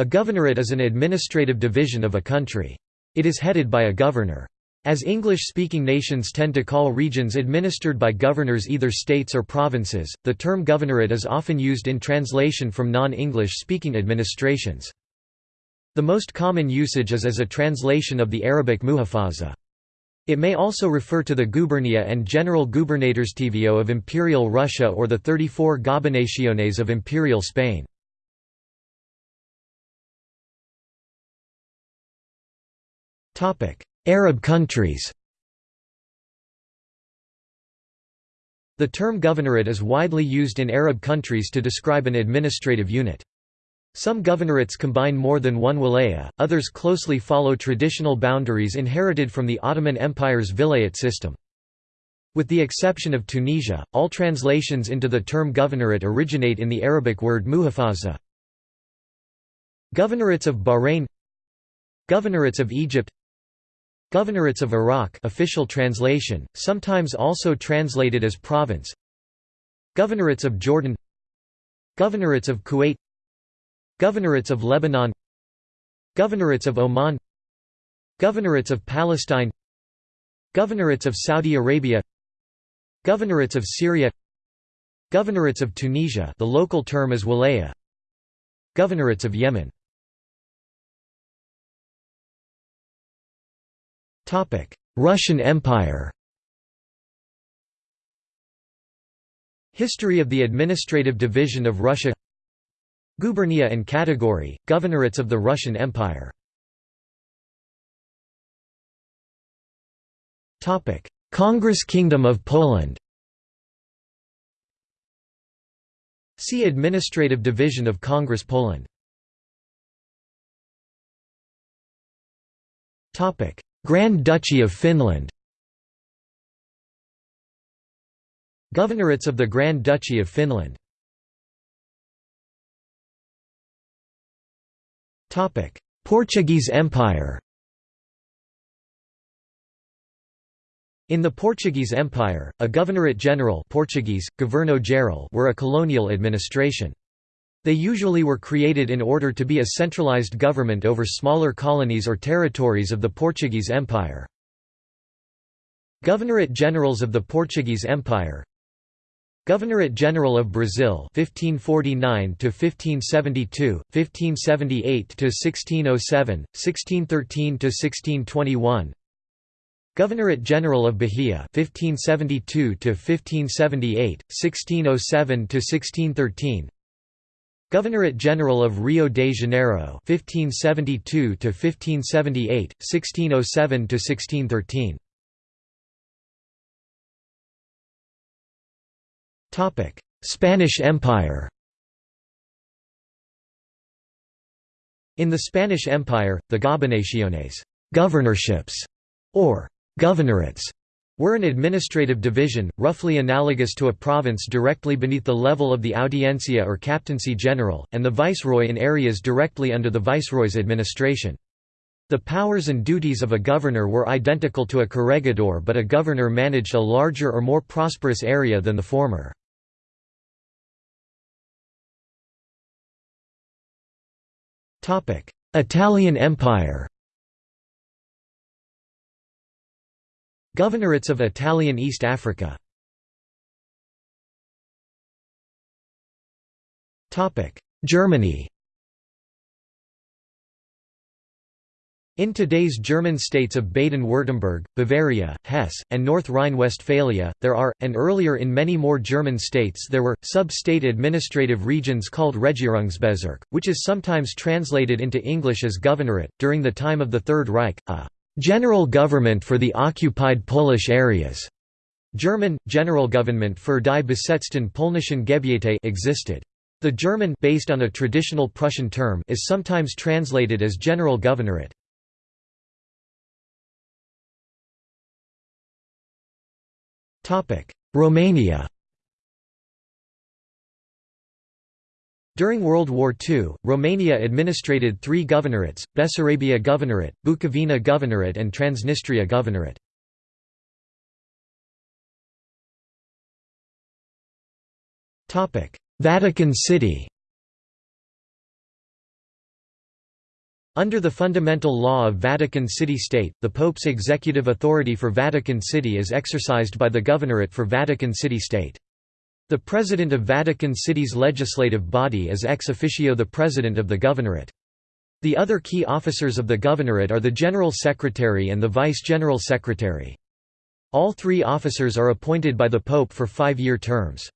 A governorate is an administrative division of a country. It is headed by a governor. As English-speaking nations tend to call regions administered by governors either states or provinces, the term governorate is often used in translation from non-English speaking administrations. The most common usage is as a translation of the Arabic muhafaza. It may also refer to the gubernia and general gubernatorstvo of Imperial Russia or the 34 gobernaciones of Imperial Spain. Arab countries The term governorate is widely used in Arab countries to describe an administrative unit. Some governorates combine more than one wilaya, others closely follow traditional boundaries inherited from the Ottoman Empire's vilayet system. With the exception of Tunisia, all translations into the term governorate originate in the Arabic word muhafaza. Governorates of Bahrain Governorates of Egypt Governorates of Iraq official translation, sometimes also translated as province Governorates of Jordan Governorates of Kuwait Governorates of Lebanon Governorates of Oman Governorates of Palestine Governorates of Saudi Arabia Governorates of Syria Governorates of Tunisia the local term is Walaya Governorates of Yemen Russian Empire History of the administrative division of Russia Gubernia and category, governorates of the Russian Empire Congress Kingdom of Poland See Administrative Division of Congress Poland Grand Duchy of Finland. Governorates of the Grand Duchy of Finland. Portuguese Empire. In the Portuguese Empire, a governorate general Portuguese, governo geral were a colonial administration. They usually were created in order to be a centralized government over smaller colonies or territories of the Portuguese Empire. Governorate Generals of the Portuguese Empire. Governorate General of Brazil 1549 to 1572 1578 to 1607 1613 to 1621 Governorate General of Bahia 1572 to 1578 1607 to 1613 Governorate General of Rio de Janeiro 1572 to 1578 1607 to 1613 Topic Spanish Empire. In the Spanish Empire the gobernaciones governorships or governorates were an administrative division, roughly analogous to a province directly beneath the level of the audiencia or captaincy general, and the viceroy in areas directly under the viceroy's administration. The powers and duties of a governor were identical to a corregidor but a governor managed a larger or more prosperous area than the former. Italian Empire Governorates of Italian East Africa Germany In today's German states of Baden-Württemberg, Bavaria, Hesse, and North Rhine-Westphalia, there are, and earlier in many more German states there were, sub-state administrative regions called Regierungsbezirk, which is sometimes translated into English as governorate. During the time of the Third Reich, a General Government for the Occupied Polish Areas German, Generalgouvernement für die besetzten polnischen Gebiete existed. The German based on a traditional Prussian term is sometimes translated as General Governorate. Romania During World War II, Romania administrated three governorates, Bessarabia Governorate, Bukovina Governorate and Transnistria Governorate. Vatican City Under the fundamental law of Vatican City State, the Pope's executive authority for Vatican City is exercised by the Governorate for Vatican City State. The President of Vatican City's legislative body is ex officio the President of the Governorate. The other key officers of the Governorate are the General Secretary and the Vice-General Secretary. All three officers are appointed by the Pope for five-year terms.